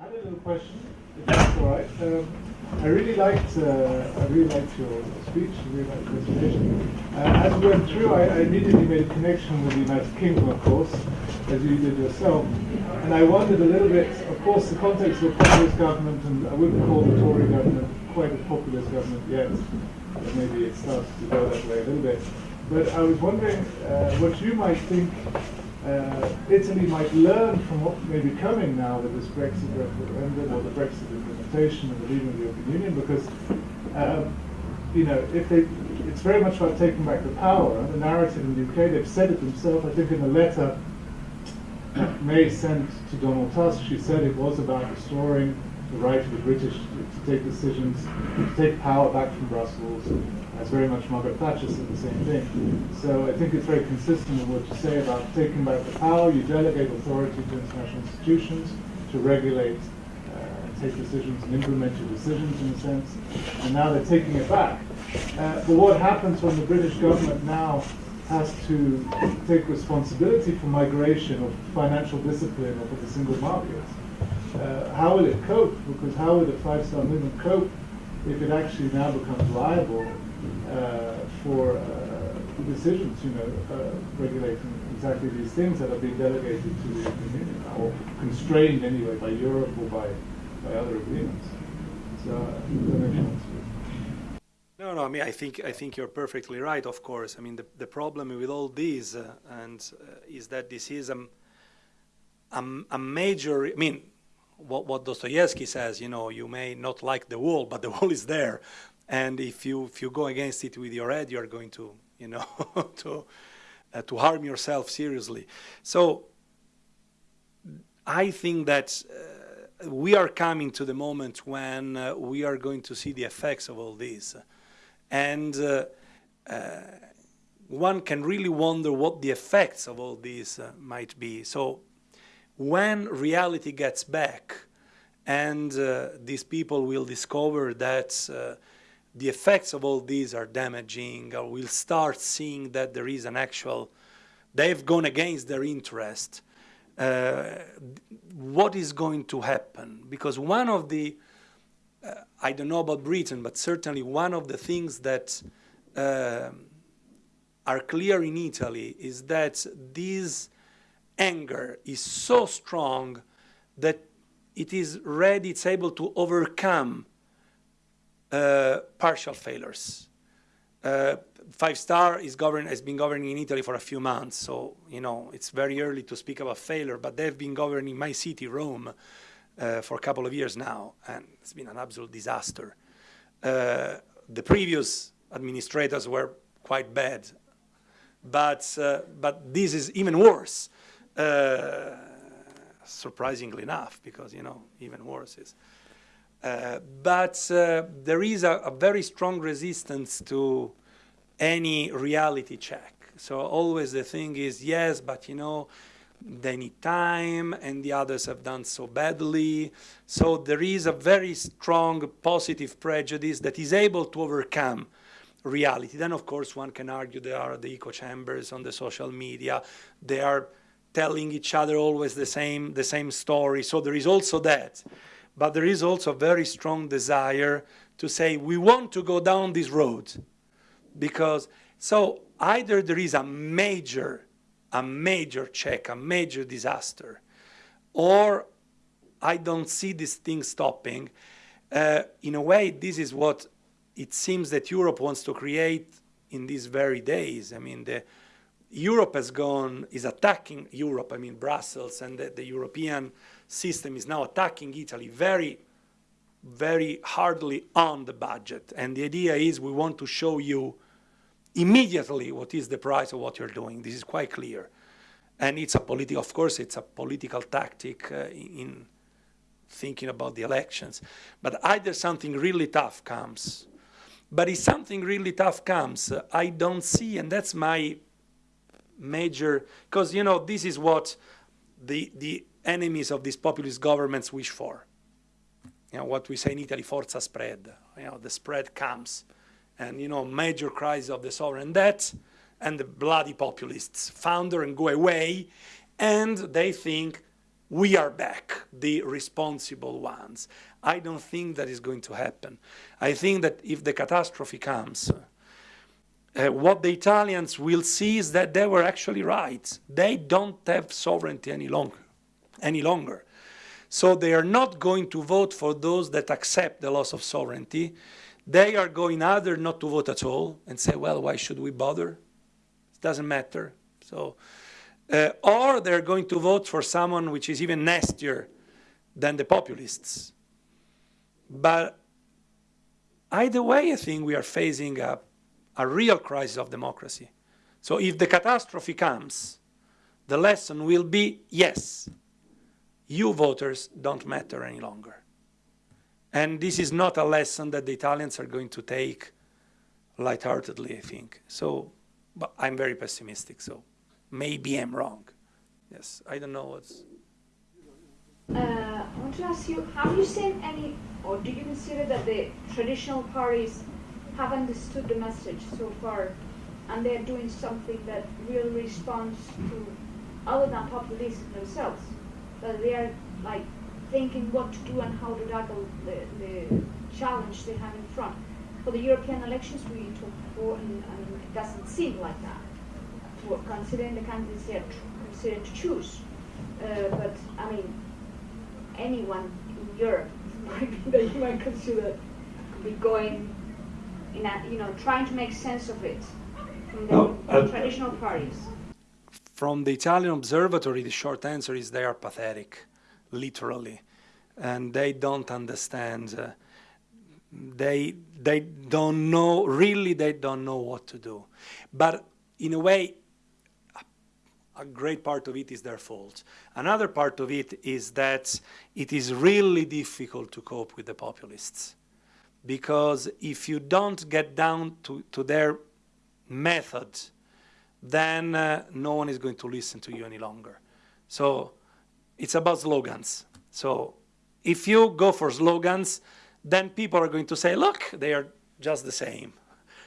I had a little question, if that's all right. Um, I really liked, uh, I really liked your speech, I really liked the presentation. Uh, as we went through, I, I, immediately made a connection with the United Kingdom, of course, as you did yourself. And I wondered a little bit, of course, the context of a populist government, and I wouldn't call the Tory government quite a populist government yet, but maybe it starts to go that way a little bit. But I was wondering uh, what you might think uh, Italy might learn from what may be coming now with this Brexit referendum or the Brexit implementation and the leaving of the European Union, because um, you know if they, it's very much about taking back the power. The narrative in the UK, they've said it themselves. I think in a letter May sent to Donald Tusk, she said it was about restoring the right of the British to, take decisions, to take power back from Brussels as very much Margaret Thatcher said the same thing. So I think it's very consistent with what you say about taking back the power, you delegate authority to international institutions to regulate uh, and take decisions and implement your decisions in a sense, and now they're taking it back. Uh, but what happens when the British government now has to take responsibility for migration or financial discipline or for the single market? Uh, how will it cope? Because how will the five-star movement cope if it actually now becomes liable uh, for uh, decisions, you know, uh, regulating exactly these things that are being delegated to the European Union or constrained anyway by Europe or by, by other agreements. So. No, no. I mean, I think I think you're perfectly right. Of course. I mean, the the problem with all these uh, and uh, is that this is a, a, a major. I mean, what what Dostoevsky says. You know, you may not like the wall, but the wall is there and if you if you go against it with your head, you are going to you know to uh, to harm yourself seriously. So I think that uh, we are coming to the moment when uh, we are going to see the effects of all this, and uh, uh, one can really wonder what the effects of all this uh, might be. So when reality gets back, and these people will discover that the effects of all these are damaging, or we'll start seeing that there is an actual, they've gone against their interest, uh, what is going to happen? Because one of the, uh, I don't know about Britain, but certainly one of the things that uh, are clear in Italy is that this anger is so strong that it is ready, it's able to overcome uh, partial failures. Uh, Five Star is govern, has been governing in Italy for a few months, so you know it's very early to speak about failure. But they've been governing my city, Rome, uh, for a couple of years now, and it's been an absolute disaster. Uh, the previous administrators were quite bad, but uh, but this is even worse. Uh, surprisingly enough, because you know even worse is. Uh, but uh, there is a, a, very strong resistance to any reality check. So always the thing is, yes, but you know, they need time and the others have done so badly. So there is a very strong positive prejudice that is able to overcome reality. Then of course one can argue there are the echo chambers on the social media. They are telling each other always the same, the same story. So there is also that. But there is also a very strong desire to say we want to go down this road because so either there is a major a major check, a major disaster, or I don't see this thing stopping. Uh, in a way, this is what it seems that Europe wants to create in these very days. I mean, the, Europe has gone, is attacking Europe, I mean Brussels and the, the European system is now attacking Italy very, very hardly on the budget. And the idea is we want to show you immediately what is the price of what you're doing. This is quite clear. And it's a political, of course, it's a political tactic uh, in thinking about the elections. But either something really tough comes, but if something really tough comes, uh, I don't see, and that's my major, because, you know, this is what the, the enemies of these populist governments wish for. You know, what we say in Italy, forza spread. You know, the spread comes. And, you know, major crisis of the sovereign debt and the bloody populists founder and go away. And they think we are back, the responsible ones. I don't think that is going to happen. I think that if the catastrophe comes, uh, what the Italians will see is that they were actually right. They don't have sovereignty any longer. Any longer. So they are not going to vote for those that accept the loss of sovereignty. They are going either not to vote at all and say, well, why should we bother? It doesn't matter. So, uh, or they're going to vote for someone which is even nastier than the populists. But either way, I think we are facing a, a real crisis of democracy. So if the catastrophe comes, the lesson will be, yes, you voters don't matter any longer. And this is not a lesson that the Italians are going to take lightheartedly, I think. So, but I'm very pessimistic, so maybe I'm wrong. Yes, I don't know what's... Uh, I want to ask you, have you seen any, or do you consider that the traditional parties have understood the message so far, and they're doing something that really responds to other than populism themselves? That they are like thinking what to do and how to tackle the, the challenge they have in front. For the European elections, we talked before, and, and it doesn't seem like that. For considering the candidates they are considered to choose, uh, but I mean, anyone in Europe that you might consider be going in a, you know, trying to make sense of it from the No, uh, traditional parties. From the Italian observatory, the short answer is they are pathetic, literally. And they don't understand. Uh, they, they don't know, really, they don't know what to do. But in a way, a great part of it is their fault. Another part of it is that it is really difficult to cope with the populists. Because if you don't get down to, to their method, then uh, no one is going to listen to you any longer. So it's about slogans. So if you go for slogans, then people are going to say, look, they are just the same.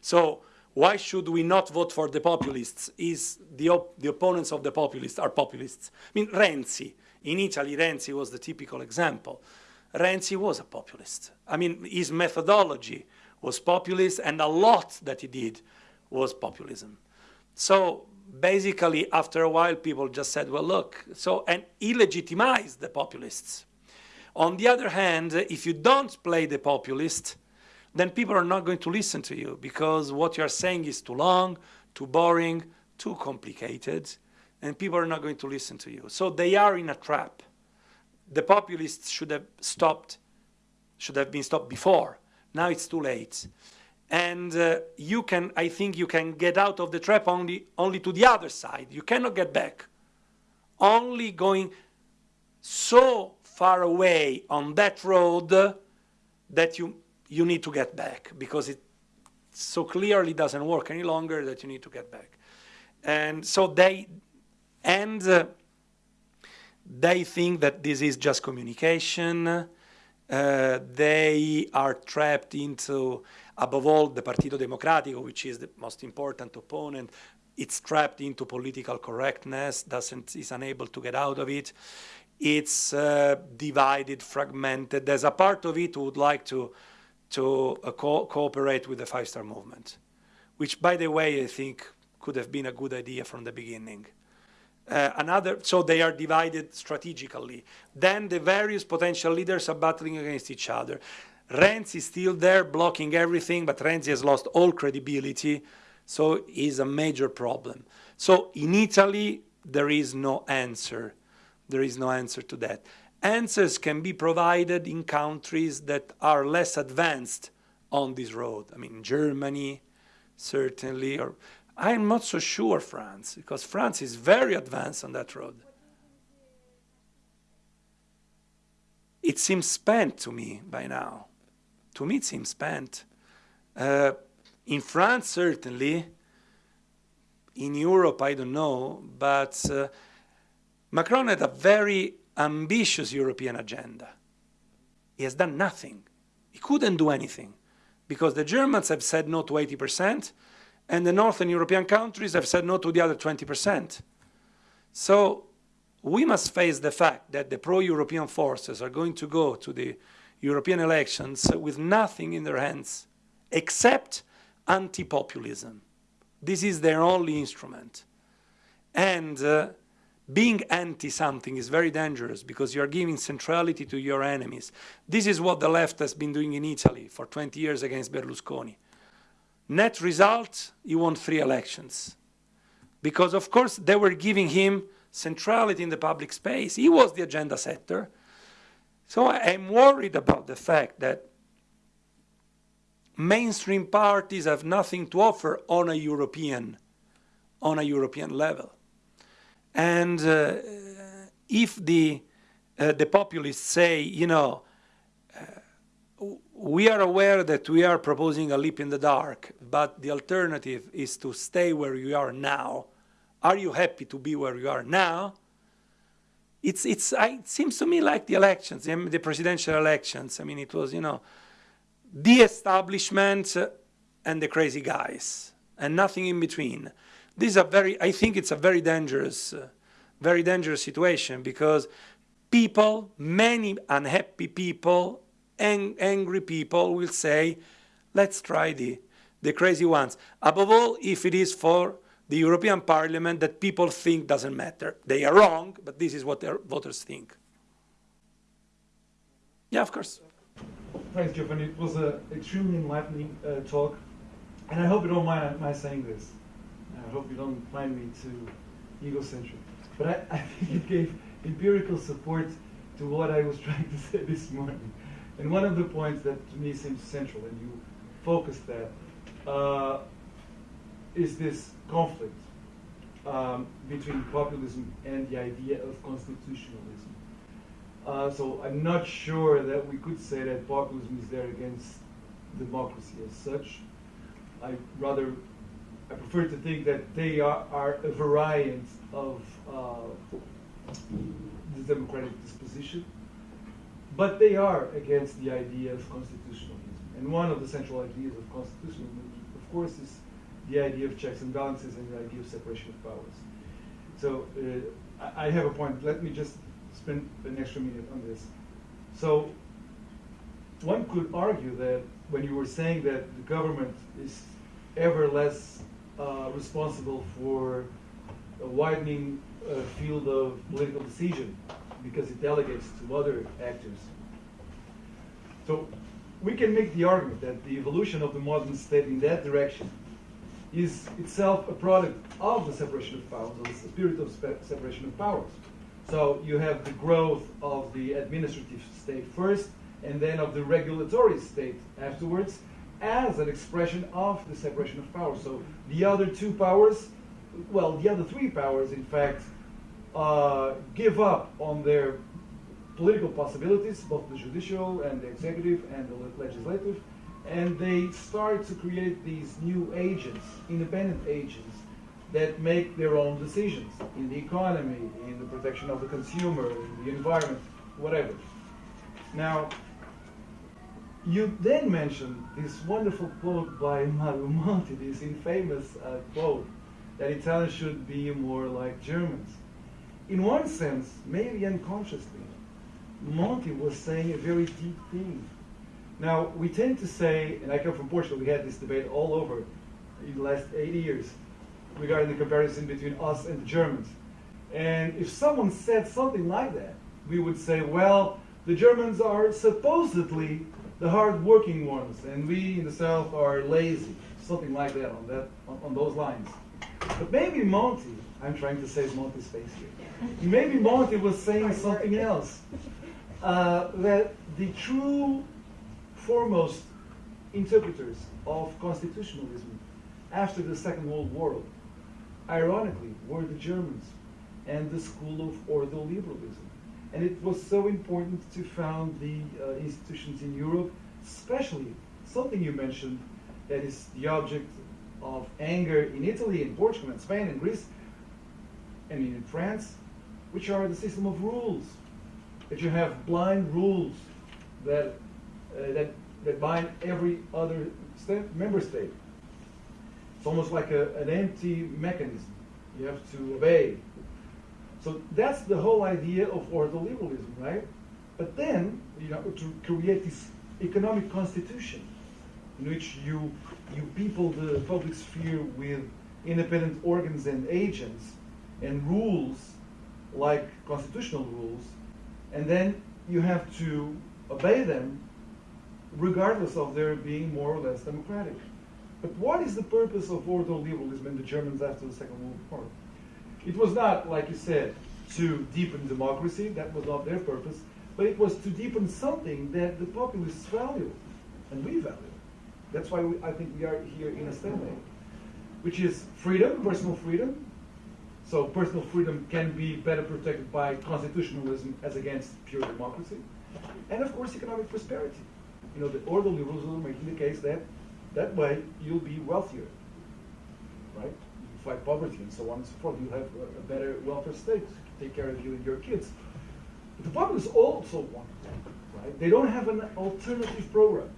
So why should we not vote for the populists? Is the, op the opponents of the populists are populists? I mean, Renzi, in Italy, Renzi was the typical example. Renzi was a populist. I mean, his methodology was populist, and a lot that he did was populism. So basically, after a while, people just said, well, look, so, and he legitimized the populists. On the other hand, if you don't play the populist, then people are not going to listen to you because what you're saying is too long, too boring, too complicated, and people are not going to listen to you. So they are in a trap. The populists should have stopped, should have been stopped before. Now it's too late. And uh, you can, I think you can get out of the trap only, only to the other side. You cannot get back. Only going so far away on that road that you you need to get back because it so clearly doesn't work any longer that you need to get back. And so they, and uh, they think that this is just communication. Uh, they are trapped into, above all, the Partito Democratico, which is the most important opponent. It's trapped into political correctness, doesn't, is unable to get out of it. It's uh, divided, fragmented. There's a part of it who would like to to uh, co cooperate with the five-star movement, which, by the way, I think could have been a good idea from the beginning. Uh, another, so they are divided strategically. Then the various potential leaders are battling against each other. Renzi is still there blocking everything, but Renzi has lost all credibility, so is a major problem. So in Italy, there is no answer. There is no answer to that answers can be provided in countries that are less advanced on this road. I mean, Germany, certainly, or I'm not so sure France, because France is very advanced on that road. It seems spent to me by now. To me, it seems spent. Uh, in France, certainly. In Europe, I don't know. But uh, Macron had a very ambitious European agenda. He has done nothing. He couldn't do anything because the Germans have said no to 80% and the Northern European countries have said no to the other 20%. So we must face the fact that the pro-European forces are going to go to the European elections with nothing in their hands except anti-populism. This is their only instrument. And uh, being anti-something is very dangerous because you are giving centrality to your enemies. This is what the left has been doing in Italy for 20 years against Berlusconi. Net result, he won three elections. Because, of course, they were giving him centrality in the public space. He was the agenda setter. So I'm worried about the fact that mainstream parties have nothing to offer on a European, on a European level. And uh, if the, uh, the populists say, you know, we are aware that we are proposing a leap in the dark, but the alternative is to stay where you are now. Are you happy to be where you are now? It's, it's, it seems to me like the elections, the presidential elections. I mean, it was, you know, the establishment and the crazy guys, and nothing in between. This is a very, I think it's a very dangerous, very dangerous situation because people, many unhappy people, ang angry people will say, let's try the, the crazy ones. Above all, if it is for the European Parliament that people think doesn't matter. They are wrong, but this is what their voters think. Yeah, of course. Thanks, Giovanni. It was an extremely enlightening uh, talk, and I hope you don't mind my saying this. I hope you don't find me too egocentric. But I, I think it gave empirical support to what I was trying to say this morning. And one of the points that to me seems central, and you focus that, uh, is this conflict um, between populism and the idea of constitutionalism. Uh, so I'm not sure that we could say that populism is there against democracy as such. I rather I prefer to think that they are, are a variant of uh, the democratic disposition, but they are against the idea of constitutionalism. And one of the central ideas of constitutionalism, of course, is the idea of checks and balances and the idea of separation of powers. So uh, I have a point. Let me just spend an extra minute on this. So one could argue that when you were saying that the government is ever less uh, responsible for a widening uh, field of political decision because it delegates to other actors. So we can make the argument that the evolution of the modern state in that direction is itself a product of the separation of powers, of the spirit of separation of powers. So you have the growth of the administrative state first, and then of the regulatory state afterwards, as an expression of the separation of powers. So the other two powers, well, the other three powers, in fact, uh, give up on their political possibilities, both the judicial and the executive and the legislative, and they start to create these new agents, independent agents, that make their own decisions in the economy, in the protection of the consumer, in the environment, whatever. Now, you then mentioned this wonderful quote by Mario Monti, this infamous uh, quote, that Italians should be more like Germans. In one sense, maybe unconsciously, Monti was saying a very deep thing now, we tend to say, and I come from Portugal, we had this debate all over in the last 80 years regarding the comparison between us and the Germans. And if someone said something like that, we would say, well, the Germans are supposedly the hard-working ones, and we in the South are lazy, something like that on that on, on those lines. But maybe Monti, I'm trying to save Monti's face here. Maybe Monti was saying something else. Uh, that the true foremost interpreters of constitutionalism after the Second World War, ironically, were the Germans and the school of ordoliberalism. And it was so important to found the uh, institutions in Europe, especially something you mentioned that is the object of anger in Italy, in Portugal, in Spain, in Greece, and in France, which are the system of rules. That you have blind rules that uh, that, that bind every other state, member state. It's almost like a, an empty mechanism. You have to obey. So that's the whole idea of ordoliberalism, right? But then, you know, to create this economic constitution in which you you people the public sphere with independent organs and agents and rules like constitutional rules, and then you have to obey them regardless of their being more or less democratic. But what is the purpose of ordoliberalism in the Germans after the Second World War? It was not, like you said, to deepen democracy, that was not their purpose, but it was to deepen something that the populists value, and we value. That's why we, I think we are here in a stalemate, which is freedom, personal freedom. So personal freedom can be better protected by constitutionalism as against pure democracy. And of course, economic prosperity. You know, the ordoliberalism making the case that that way you'll be wealthier, right? You fight poverty and so on and so forth. You have a, a better welfare state to take care of you and your kids. But the populists also want that, right? They don't have an alternative program.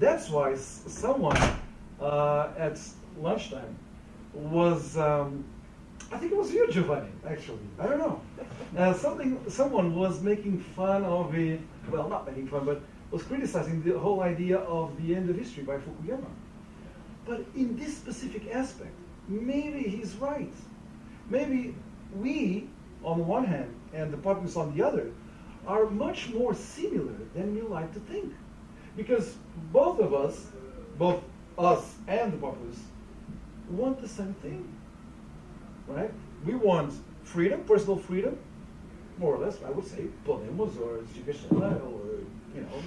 That's why someone uh, at lunchtime was, um, I think it was you, Giovanni, actually. I don't know. Uh, something, someone was making fun of it, well, not making fun, but was criticizing the whole idea of the end of history by Fukuyama. But in this specific aspect, maybe he's right. Maybe we, on the one hand, and the populists on the other, are much more similar than we like to think. Because both of us, both us and the populists, want the same thing. Right? We want freedom, personal freedom, more or less, I would say, Podemos or Chicachela or, you know,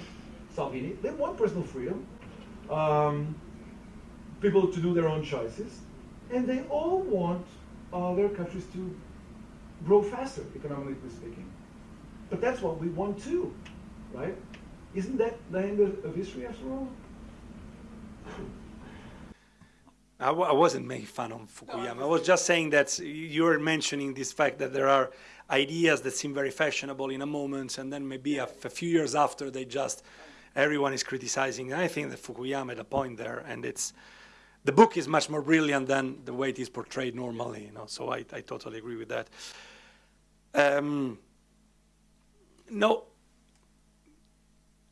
Salvini. They want personal freedom, um, people to do their own choices, and they all want other countries to grow faster, economically speaking. But that's what we want too, right? Isn't that the end of history after all? I w- I wasn't making fun of Fukuyama. I was just saying that you were mentioning this fact that there are ideas that seem very fashionable in a moment, and then maybe a, f- a few years after, they just everyone is criticizing. And I think that Fukuyama had a point there, and it's the book is much more brilliant than the way it is portrayed normally. You know, so I, I totally agree with that. Um, no,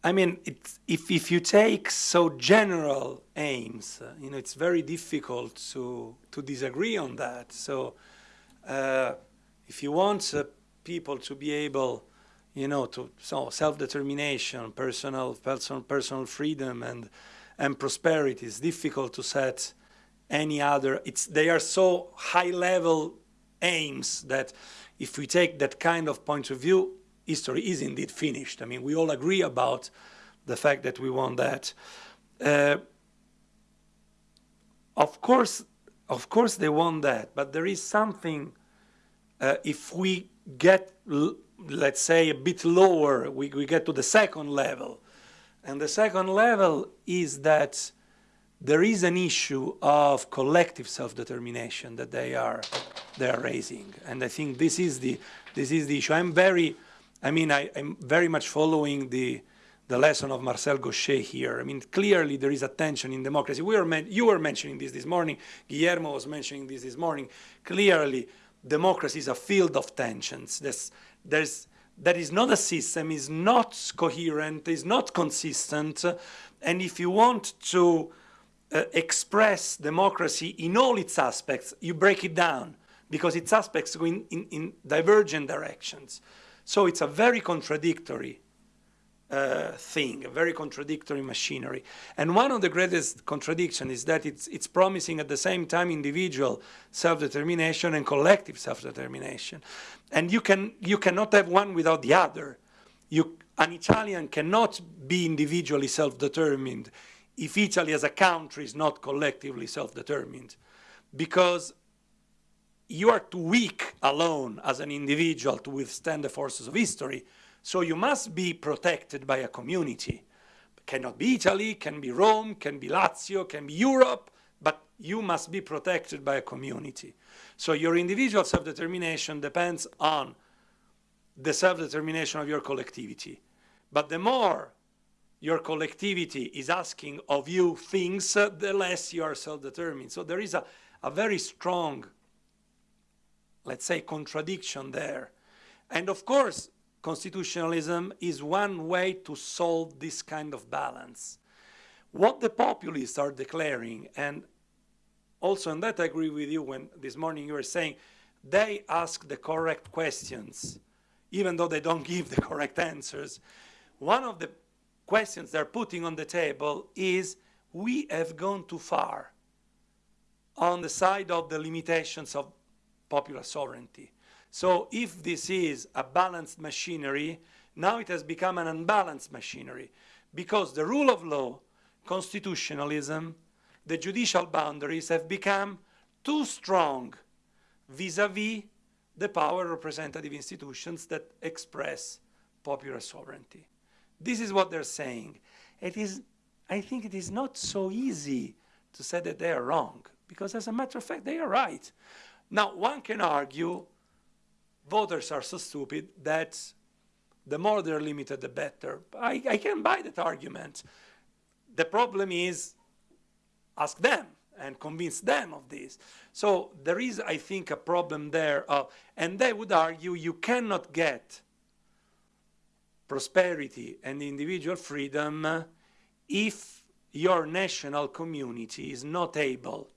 I mean, if, if you take so general aims, uh, you know, it's very difficult to, to disagree on that. So uh, if you want uh, people to be able, you know, to so self-determination, personal, personal, personal freedom and, and prosperity, it's difficult to set any other, it's, they are so high-level aims that if we take that kind of point of view, history is indeed finished. I mean, we all agree about the fact that we want that. Uh, of course, of course they want that, but there is something, uh, if we get, let's say, a bit lower, we, we get to the second level. And the second level is that there is an issue of collective self-determination that they are, they are raising. And I think this is the, this is the issue. I'm very, I mean, I, am very much following the, the lesson of Marcel Gauchet here. I mean, clearly there is a tension in democracy. We were you were mentioning this this morning. Guillermo was mentioning this this morning. Clearly, democracy is a field of tensions. There's, there's, that is not a system, is not coherent, is not consistent. And if you want to uh, express democracy in all its aspects, you break it down because its aspects go in, in, in divergent directions. So it's a very contradictory uh, thing, a very contradictory machinery. And one of the greatest contradictions is that it's, it's promising at the same time individual self-determination and collective self-determination. And you, can, you cannot have one without the other. You, an Italian cannot be individually self-determined if Italy as a country is not collectively self-determined. Because you are too weak alone as an individual to withstand the forces of history. So you must be protected by a community. It cannot be Italy, can be Rome, can be Lazio, can be Europe, but you must be protected by a community. So your individual self-determination depends on the self-determination of your collectivity. But the more your collectivity is asking of you things, the less you are self-determined. So there is a, a very strong let's say, contradiction there. And of course, constitutionalism is one way to solve this kind of balance. What the populists are declaring, and also in that I agree with you when this morning you were saying they ask the correct questions, even though they don't give the correct answers. One of the questions they're putting on the table is we have gone too far on the side of the limitations of popular sovereignty. So if this is a balanced machinery, now it has become an unbalanced machinery because the rule of law, constitutionalism, the judicial boundaries have become too strong vis-a-vis -vis the power representative institutions that express popular sovereignty. This is what they're saying. It is, I think it is not so easy to say that they are wrong, because as a matter of fact, they are right. Now, one can argue voters are so stupid that the more they're limited, the better. I, I can buy that argument. The problem is ask them and convince them of this. So there is, I think, a problem there. Of, and they would argue you cannot get prosperity and individual freedom if your national community is not able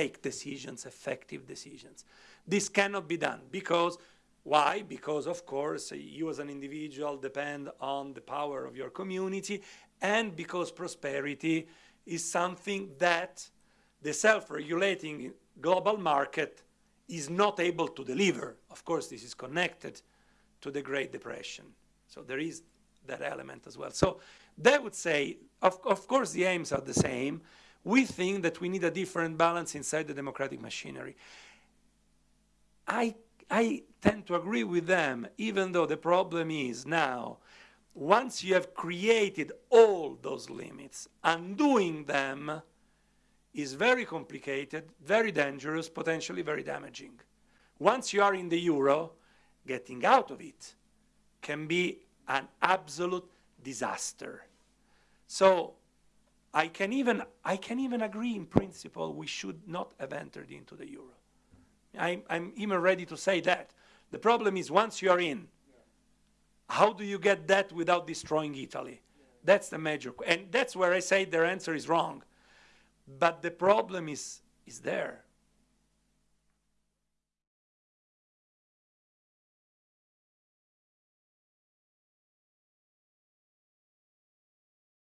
take decisions, effective decisions. This cannot be done because, why? Because, of course, you as an individual depend on the power of your community and because prosperity is something that the self-regulating global market is not able to deliver. Of course, this is connected to the Great Depression. So there is that element as well. So they would say, of, of course, the aims are the same. We think that we need a different balance inside the democratic machinery. I, I tend to agree with them, even though the problem is now once you have created all those limits, undoing them is very complicated, very dangerous, potentially very damaging. Once you are in the euro, getting out of it can be an absolute disaster. So I can even, I can even agree in principle we should not have entered into the euro. I'm, I'm even ready to say that. The problem is once you are in, how do you get that without destroying Italy? That's the major, and that's where I say their answer is wrong. But the problem is, is there.